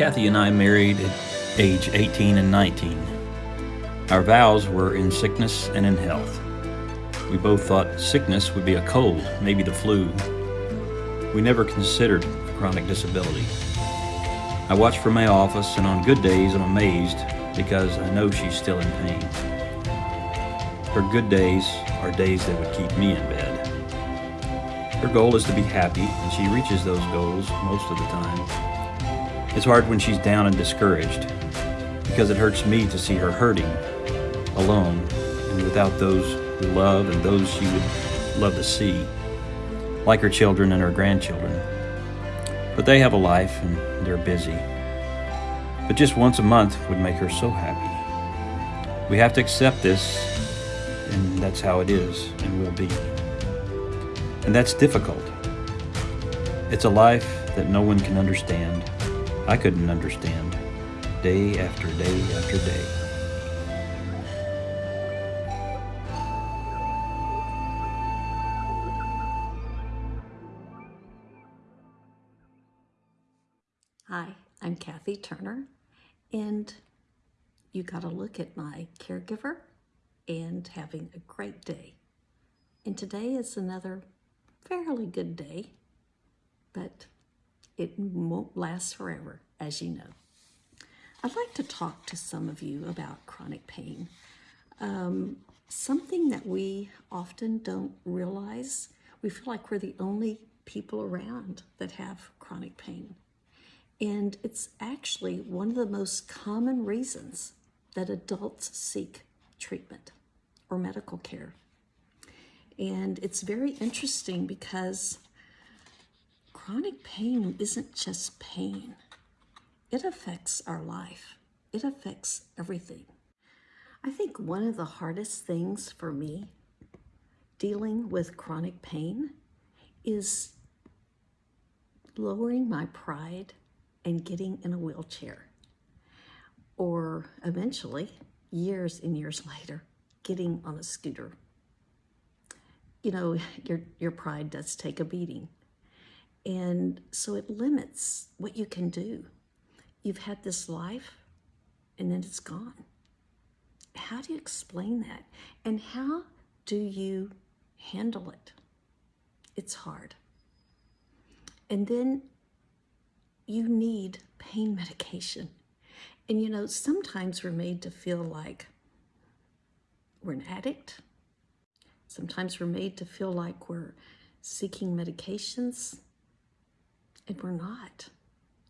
Kathy and I married at age 18 and 19. Our vows were in sickness and in health. We both thought sickness would be a cold, maybe the flu. We never considered chronic disability. I watch from my office, and on good days I'm amazed because I know she's still in pain. Her good days are days that would keep me in bed. Her goal is to be happy, and she reaches those goals most of the time. It's hard when she's down and discouraged because it hurts me to see her hurting, alone, and without those who love and those she would love to see, like her children and her grandchildren. But they have a life and they're busy. But just once a month would make her so happy. We have to accept this, and that's how it is and will be. And that's difficult. It's a life that no one can understand. I couldn't understand, day after day after day. Hi, I'm Kathy Turner, and you got to look at my caregiver and having a great day. And today is another fairly good day, but it won't last forever, as you know. I'd like to talk to some of you about chronic pain. Um, something that we often don't realize. We feel like we're the only people around that have chronic pain. And it's actually one of the most common reasons that adults seek treatment or medical care. And it's very interesting because chronic pain isn't just pain. It affects our life. It affects everything. I think one of the hardest things for me dealing with chronic pain is lowering my pride and getting in a wheelchair. Or eventually, years and years later, getting on a scooter. You know, your, your pride does take a beating. And so it limits what you can do. You've had this life and then it's gone. How do you explain that? And how do you handle it? It's hard. And then you need pain medication. And you know, sometimes we're made to feel like we're an addict. Sometimes we're made to feel like we're seeking medications, and we're not.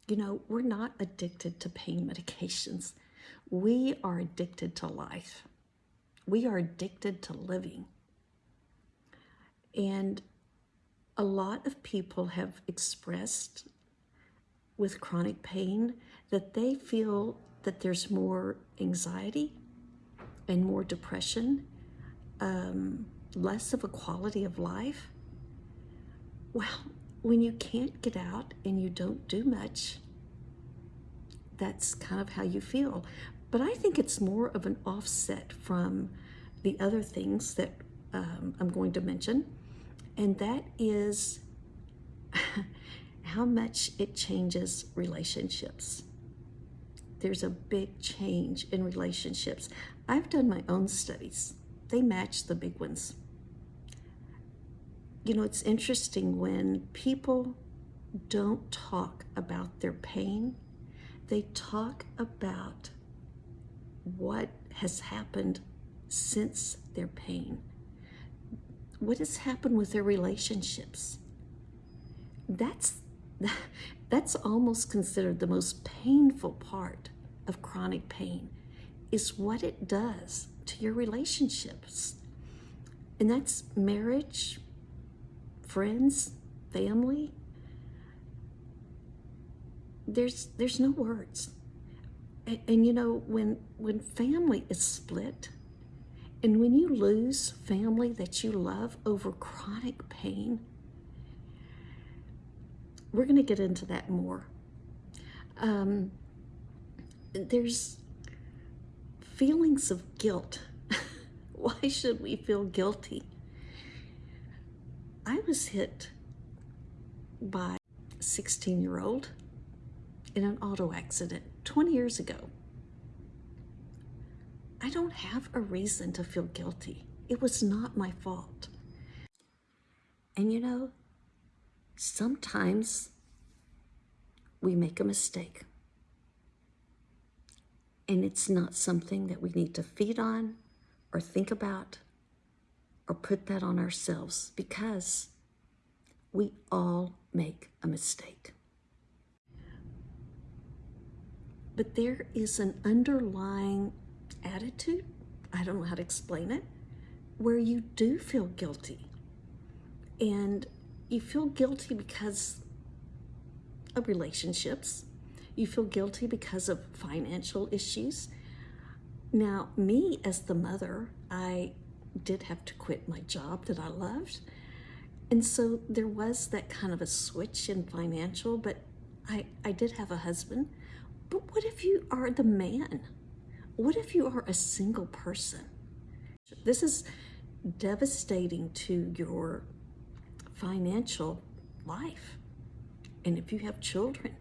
You know, we're not addicted to pain medications. We are addicted to life. We are addicted to living. And a lot of people have expressed with chronic pain that they feel that there's more anxiety and more depression, um, less of a quality of life. Well, when you can't get out and you don't do much, that's kind of how you feel. But I think it's more of an offset from the other things that um, I'm going to mention, and that is how much it changes relationships. There's a big change in relationships. I've done my own studies. They match the big ones. You know, it's interesting when people don't talk about their pain, they talk about what has happened since their pain. What has happened with their relationships? That's that's almost considered the most painful part of chronic pain is what it does to your relationships. And that's marriage, friends, family. There's there's no words. And, and you know, when when family is split, and when you lose family that you love over chronic pain, we're going to get into that more. Um, there's feelings of guilt. Why should we feel guilty? I was hit by a 16 year old in an auto accident 20 years ago. I don't have a reason to feel guilty. It was not my fault. And you know, sometimes we make a mistake. And it's not something that we need to feed on or think about or put that on ourselves because we all make a mistake. But there is an underlying attitude, I don't know how to explain it, where you do feel guilty. And you feel guilty because of relationships. You feel guilty because of financial issues. Now, me as the mother, I did have to quit my job that I loved. And so there was that kind of a switch in financial, but I, I did have a husband. But what if you are the man? What if you are a single person? This is devastating to your financial life. And if you have children,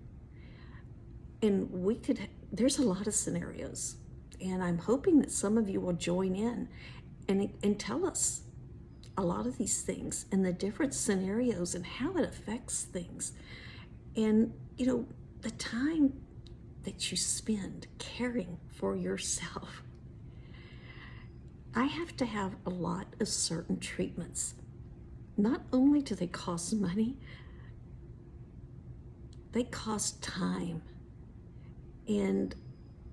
and we could, there's a lot of scenarios. And I'm hoping that some of you will join in and, and tell us a lot of these things and the different scenarios and how it affects things. And, you know, the time that you spend caring for yourself. I have to have a lot of certain treatments. Not only do they cost money, they cost time. And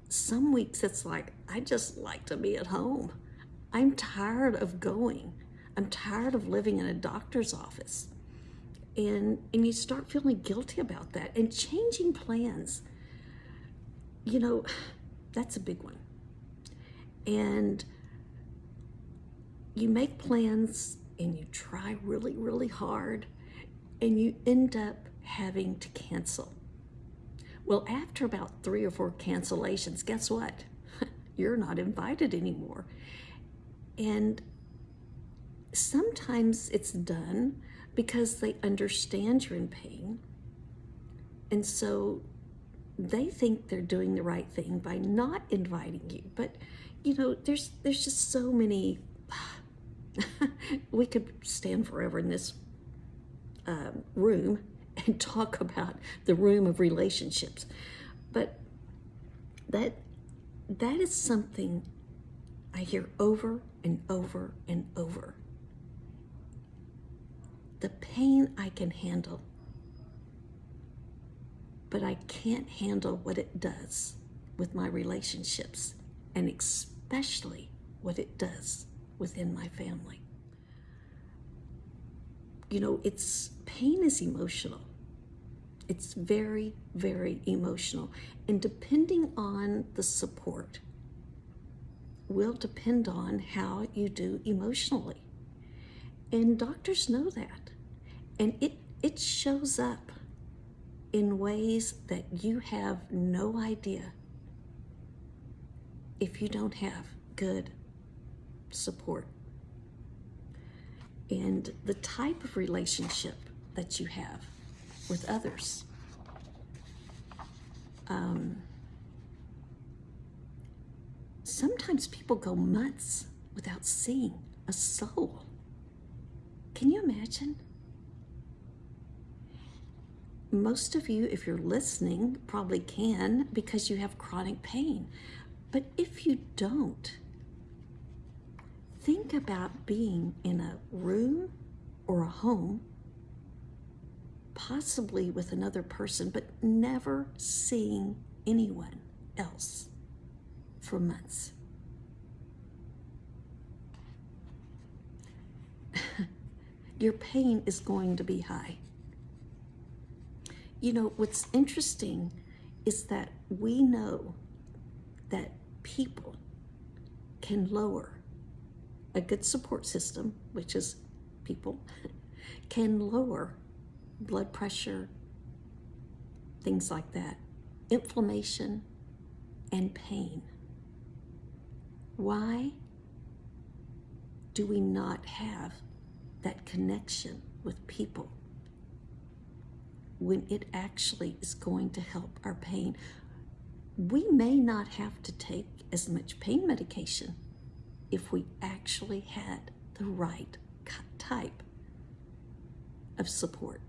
some weeks it's like, I just like to be at home. I'm tired of going. I'm tired of living in a doctor's office. And, and you start feeling guilty about that and changing plans. You know, that's a big one. And you make plans and you try really, really hard and you end up having to cancel. Well, after about three or four cancellations, guess what? You're not invited anymore. And sometimes it's done because they understand you're in pain. And so they think they're doing the right thing by not inviting you. But, you know, there's, there's just so many, we could stand forever in this um, room and talk about the room of relationships. But that that is something I hear over and over and over. The pain I can handle, but I can't handle what it does with my relationships, and especially what it does within my family. You know, it's pain is emotional. It's very, very emotional. And depending on the support will depend on how you do emotionally. And doctors know that. And it, it shows up in ways that you have no idea if you don't have good support. And the type of relationship that you have with others. Um, sometimes people go months without seeing a soul. Can you imagine? Most of you, if you're listening, probably can because you have chronic pain. But if you don't, think about being in a room or a home possibly with another person, but never seeing anyone else for months. Your pain is going to be high. You know, what's interesting is that we know that people can lower a good support system, which is people, can lower blood pressure, things like that, inflammation, and pain. Why do we not have that connection with people? when it actually is going to help our pain. We may not have to take as much pain medication if we actually had the right type of support.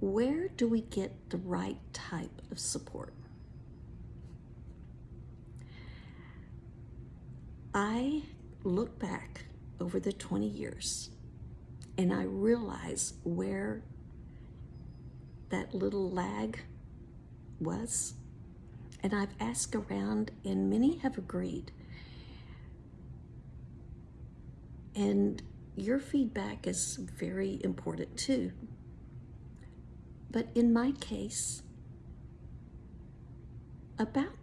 Where do we get the right type of support? I look back over the 20 years and I realize where that little lag was. And I've asked around, and many have agreed. And your feedback is very important too. But in my case, about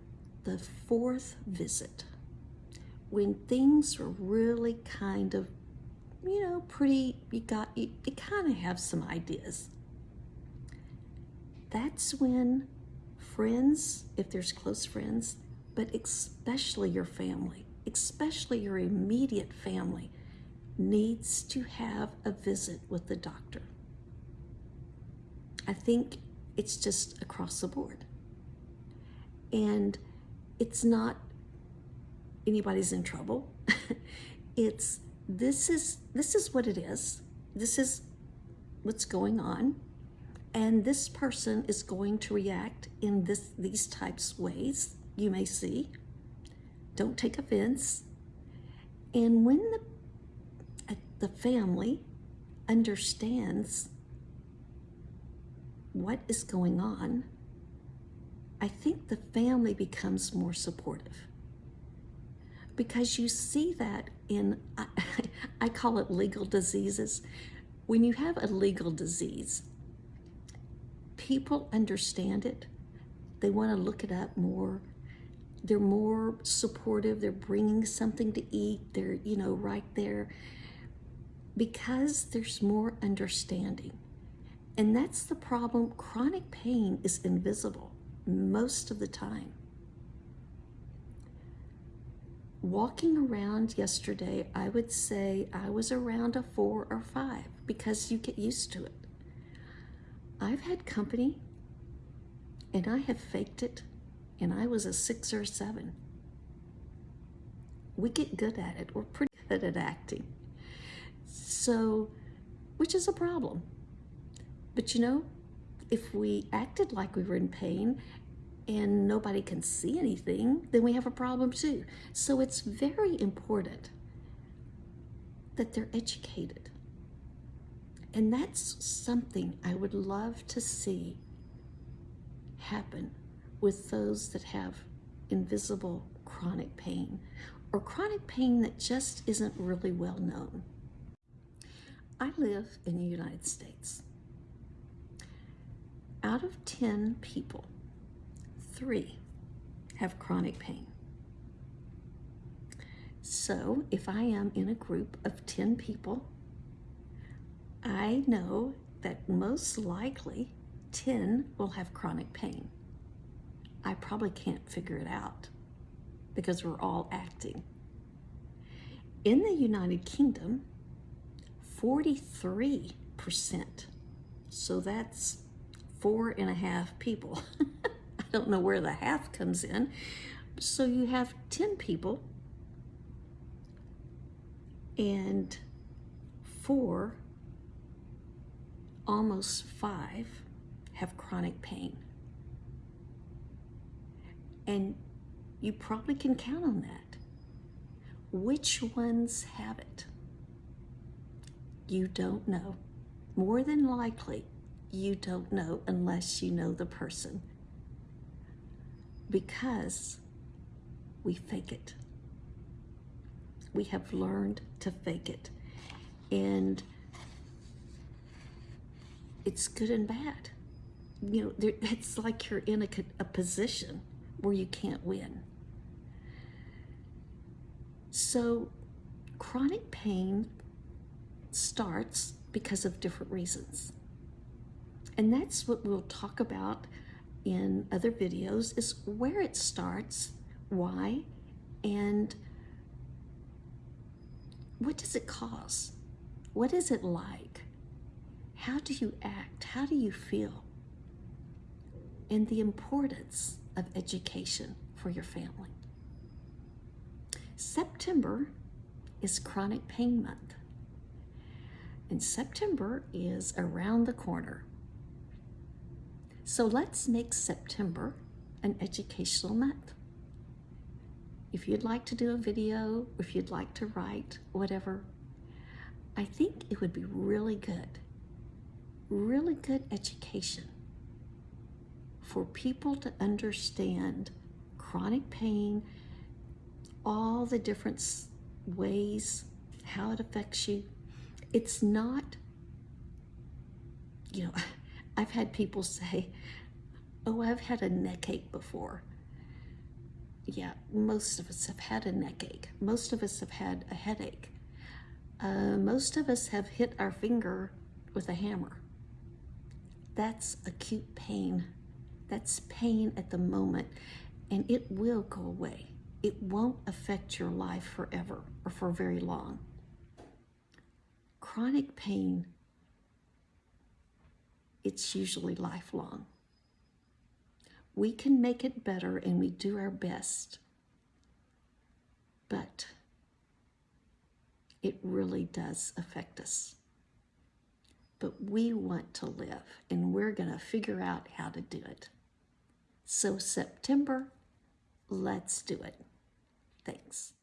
the fourth visit, when things are really kind of, you know, pretty, you got, you, you kind of have some ideas. That's when friends, if there's close friends, but especially your family, especially your immediate family, needs to have a visit with the doctor. I think it's just across the board. And it's not anybody's in trouble. it's this is this is what it is. This is what's going on. And this person is going to react in this these types ways you may see. Don't take offense. And when the uh, the family understands what is going on, I think the family becomes more supportive. Because you see that in, I, I call it legal diseases. When you have a legal disease, people understand it. They want to look it up more. They're more supportive. They're bringing something to eat. They're, you know, right there because there's more understanding. And that's the problem. Chronic pain is invisible most of the time. Walking around yesterday, I would say I was around a four or five because you get used to it. I've had company and I have faked it and I was a six or a seven. We get good at it. We're pretty good at acting. So, which is a problem. But you know, if we acted like we were in pain and nobody can see anything, then we have a problem too. So it's very important that they're educated. And that's something I would love to see happen with those that have invisible chronic pain or chronic pain that just isn't really well known. I live in the United States. Out of 10 people, three have chronic pain. So if I am in a group of 10 people, I know that most likely 10 will have chronic pain. I probably can't figure it out because we're all acting. In the United Kingdom, 43%. So that's four and a half people. I don't know where the half comes in. So you have 10 people and four, almost five, have chronic pain. And you probably can count on that. Which ones have it? you don't know. More than likely, you don't know unless you know the person. Because we fake it. We have learned to fake it. And it's good and bad. You know, there, it's like you're in a, a position where you can't win. So chronic pain starts because of different reasons. And that's what we'll talk about in other videos is where it starts, why, and what does it cause? What is it like? How do you act? How do you feel? And the importance of education for your family. September is Chronic Pain Month. And September is around the corner. So let's make September an educational month. If you'd like to do a video, if you'd like to write, whatever, I think it would be really good, really good education for people to understand chronic pain, all the different ways, how it affects you. It's not, I've had people say, Oh, I've had a neck ache before. Yeah, most of us have had a neck ache. Most of us have had a headache. Uh, most of us have hit our finger with a hammer. That's acute pain. That's pain at the moment, and it will go away. It won't affect your life forever or for very long. Chronic pain, it's usually lifelong. We can make it better and we do our best, but it really does affect us. But we want to live and we're going to figure out how to do it. So, September, let's do it. Thanks.